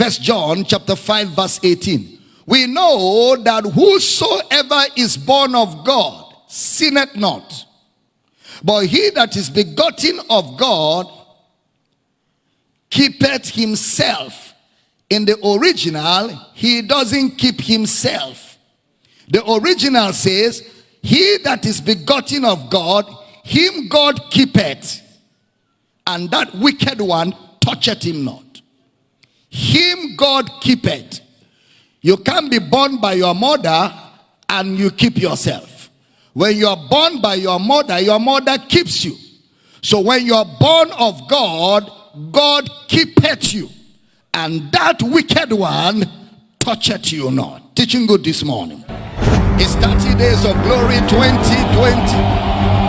First John chapter 5 verse 18. We know that whosoever is born of God sinneth not. But he that is begotten of God keepeth himself. In the original, he doesn't keep himself. The original says, he that is begotten of God, him God keepeth. And that wicked one toucheth him not. God keepeth. You can't be born by your mother and you keep yourself. When you are born by your mother, your mother keeps you. So when you are born of God, God keepeth you. And that wicked one toucheth you not. Teaching good this morning. It's 30 days of glory 2020.